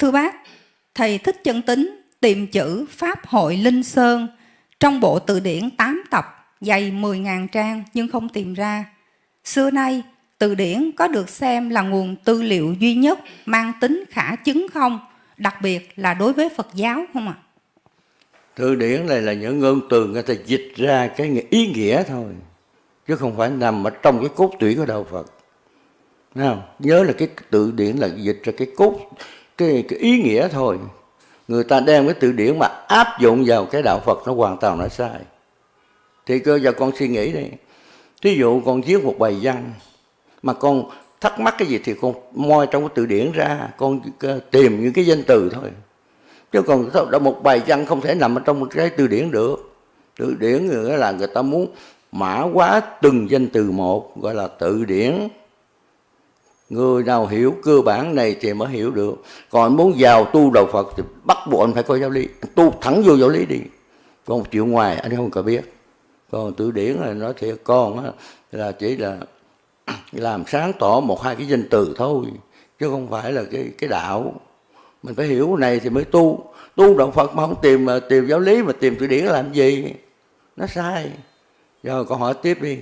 Thưa bác, thầy thích chân tính tìm chữ Pháp hội Linh Sơn trong bộ từ điển 8 tập dày 10.000 trang nhưng không tìm ra. Xưa nay, từ điển có được xem là nguồn tư liệu duy nhất mang tính khả chứng không? Đặc biệt là đối với Phật giáo không ạ? Từ điển này là những ngôn từ người ta dịch ra cái ý nghĩa thôi. Chứ không phải nằm ở trong cái cốt tủy của Đạo Phật. Nào, nhớ là cái từ điển là dịch ra cái cốt, cái, cái ý nghĩa thôi. Người ta đem cái từ điển mà áp dụng vào cái Đạo Phật nó hoàn toàn nó sai. Thì cơ giờ con suy nghĩ đi. Thí dụ con viết một bài văn mà con thắc mắc cái gì thì con moi trong cái từ điển ra, con ờ, tìm những cái danh từ thôi. Chứ còn một bài văn không thể nằm ở trong một cái từ điển được. Từ điển là người ta muốn mã hóa từng danh từ một, gọi là từ điển. Người nào hiểu cơ bản này thì mới hiểu được. Còn muốn vào tu đạo Phật thì bắt buộc anh phải có giáo lý. Tu thẳng vô giáo lý đi. Còn chịu ngoài, anh không cần biết. Còn từ điển là nói thiệt, con là chỉ là làm sáng tỏ một hai cái danh từ thôi, chứ không phải là cái cái đạo mình phải hiểu này thì mới tu tu đạo phật mà không tìm tìm giáo lý mà tìm từ điển làm gì nó sai rồi câu hỏi tiếp đi